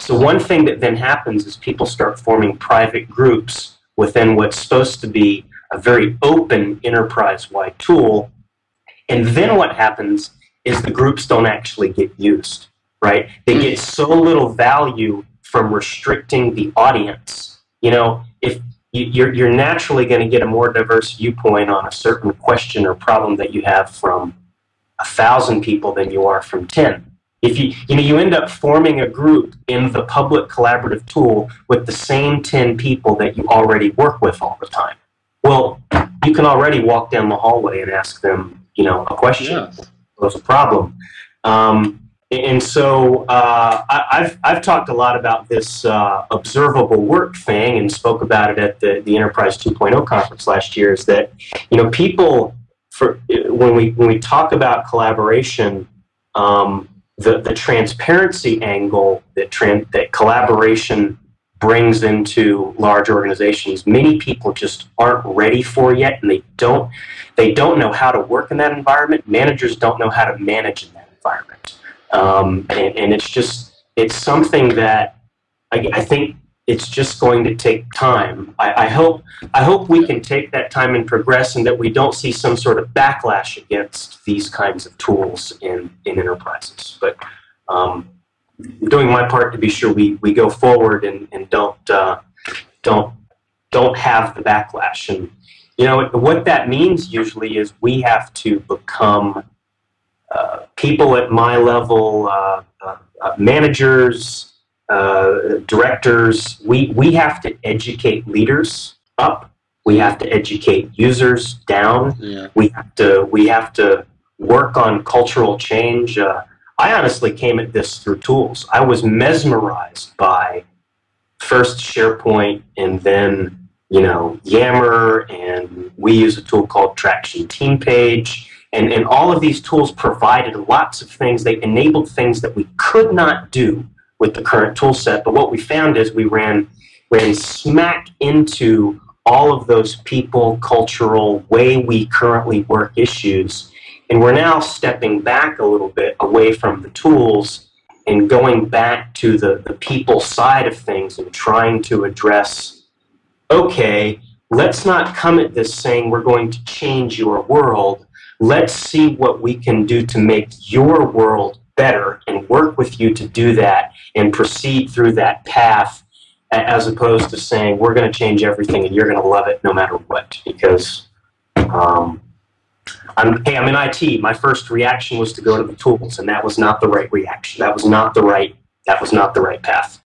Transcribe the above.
So one thing that then happens is people start forming private groups within what's supposed to be a very open enterprise-wide tool. And then what happens is the groups don't actually get used, right? They get mm. so little value from restricting the audience. You know, if you're, you're naturally going to get a more diverse viewpoint on a certain question or problem that you have from a thousand people than you are from 10 if you you know you end up forming a group in the public collaborative tool with the same 10 people that you already work with all the time. Well you can already walk down the hallway and ask them you know a question. Yeah. there's a problem. Um, and so uh, I, have I've talked a lot about this uh, observable work thing and spoke about it at the, the Enterprise 2.0 conference last year is that, you know, people, for when we, when we talk about collaboration, um, the, the transparency angle that, that collaboration brings into large organizations, many people just aren't ready for yet, and they don't, they don't know how to work in that environment. Managers don't know how to manage in that environment. Um, and, and, it's just, it's something that I, I, think it's just going to take time. I, I, hope, I hope we can take that time and progress and that we don't see some sort of backlash against these kinds of tools in, in enterprises. But um, doing my part to be sure we, we go forward and, and don't, uh, don't, don't have the backlash. And, you know, what that means usually is we have to become uh, people at my level, uh, uh, uh managers, directors, we, we have to educate leaders up. We have to educate users down. Yeah. We have to we have to work on cultural change. I honestly came at this through tools. I was mesmerized by first SharePoint and then you know Yammer, and we use a tool called Traction Team Page and, and all of these tools provided lots of things. They enabled things that we could not do with the current tool set. But what we found is we ran, ran smack into all of those people, cultural, way we currently work issues. And we're now stepping back a little bit away from the tools and going back to the, the people side of things and trying to address, okay, let's not come at this saying we're going to change your world. Let's see what we can do to make your world better and work with you to do that and proceed through that path as opposed to saying we're going to change everything and you're going to love it no matter what because um, I'm, hey, I'm in IT. My first reaction was to go to the tools, and that was not the right reaction. That was not the right. That was not the right path.